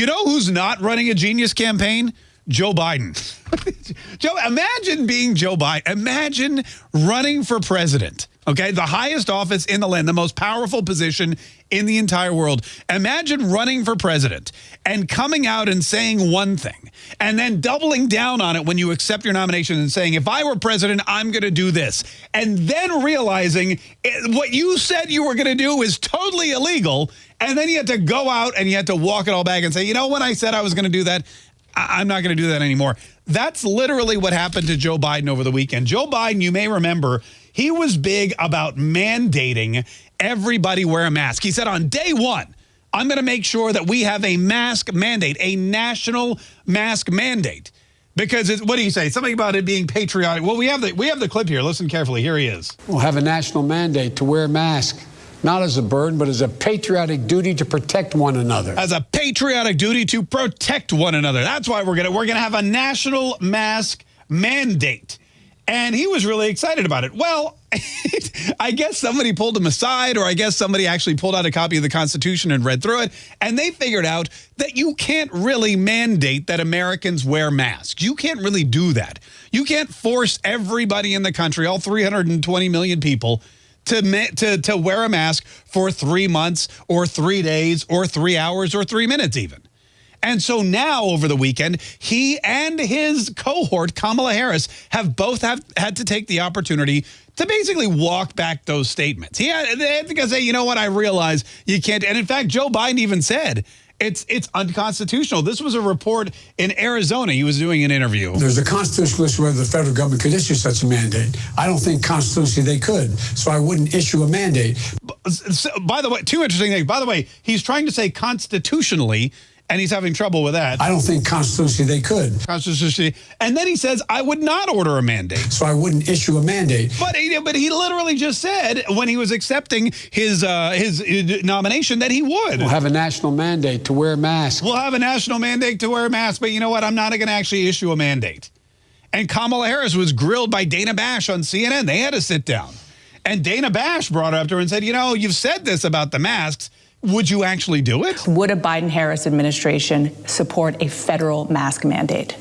You know who's not running a genius campaign? Joe Biden. Joe, imagine being Joe Biden. Imagine running for president. Okay, the highest office in the land, the most powerful position in the entire world. Imagine running for president and coming out and saying one thing and then doubling down on it when you accept your nomination and saying, if I were president, I'm going to do this. And then realizing it, what you said you were going to do is totally illegal. And then you had to go out and you had to walk it all back and say, you know, when I said I was going to do that, I'm not going to do that anymore. That's literally what happened to Joe Biden over the weekend. Joe Biden, you may remember, he was big about mandating everybody wear a mask. He said on day one, I'm going to make sure that we have a mask mandate, a national mask mandate. Because what do you say? Something about it being patriotic. Well, we have the we have the clip here. Listen carefully. Here he is. We'll have a national mandate to wear a mask not as a burden, but as a patriotic duty to protect one another. As a patriotic duty to protect one another. That's why we're gonna we're gonna have a national mask mandate. And he was really excited about it. Well, I guess somebody pulled him aside, or I guess somebody actually pulled out a copy of the Constitution and read through it, and they figured out that you can't really mandate that Americans wear masks. You can't really do that. You can't force everybody in the country, all 320 million people, to, to, to wear a mask for three months or three days or three hours or three minutes even. And so now over the weekend, he and his cohort, Kamala Harris, have both have had to take the opportunity to basically walk back those statements. Had, they had to say, you know what, I realize you can't. And in fact, Joe Biden even said it's it's unconstitutional. This was a report in Arizona. He was doing an interview. There's a constitutional issue whether the federal government could issue such a mandate. I don't think constitutionally they could, so I wouldn't issue a mandate. Uh, by the way, two interesting things. By the way, he's trying to say constitutionally and he's having trouble with that. I don't think constitutionally they could. Constitutionally. And then he says, I would not order a mandate. So I wouldn't issue a mandate. But he, but he literally just said when he was accepting his, uh, his, nomination that he would. We'll have a national mandate to wear masks. We'll have a national mandate to wear masks. But you know what? I'm not going to actually issue a mandate. And Kamala Harris was grilled by Dana Bash on CNN. They had to sit down. And Dana Bash brought up to her and said, you know, you've said this about the masks. Would you actually do it? Would a Biden-Harris administration support a federal mask mandate?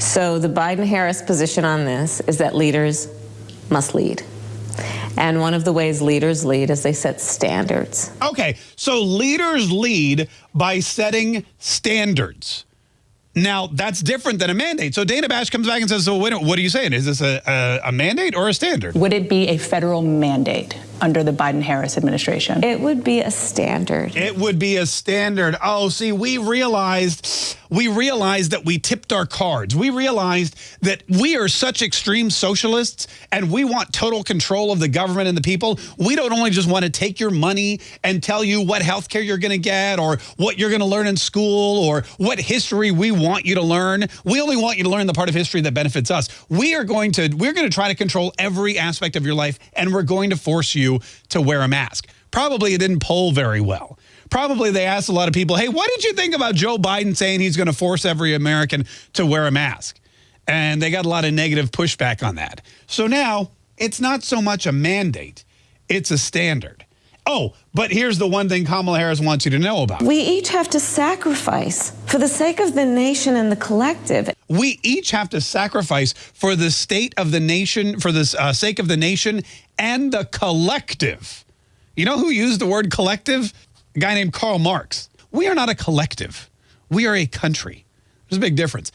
So the Biden-Harris position on this is that leaders must lead. And one of the ways leaders lead is they set standards. Okay, so leaders lead by setting standards. Now, that's different than a mandate. So Dana Bash comes back and says, so what are you saying? Is this a, a, a mandate or a standard? Would it be a federal mandate? Under the Biden-Harris administration? It would be a standard. It would be a standard. Oh, see, we realized we realized that we tipped our cards. We realized that we are such extreme socialists and we want total control of the government and the people. We don't only just want to take your money and tell you what health care you're going to get or what you're going to learn in school or what history we want you to learn. We only want you to learn the part of history that benefits us. We are going to we're going to try to control every aspect of your life and we're going to force to wear a mask. Probably it didn't poll very well. Probably they asked a lot of people, hey, what did you think about Joe Biden saying he's going to force every American to wear a mask? And they got a lot of negative pushback on that. So now it's not so much a mandate, it's a standard. Oh, but here's the one thing Kamala Harris wants you to know about. We each have to sacrifice for the sake of the nation and the collective. We each have to sacrifice for the state of the nation, for the uh, sake of the nation and the collective. You know who used the word collective? A guy named Karl Marx. We are not a collective. We are a country. There's a big difference.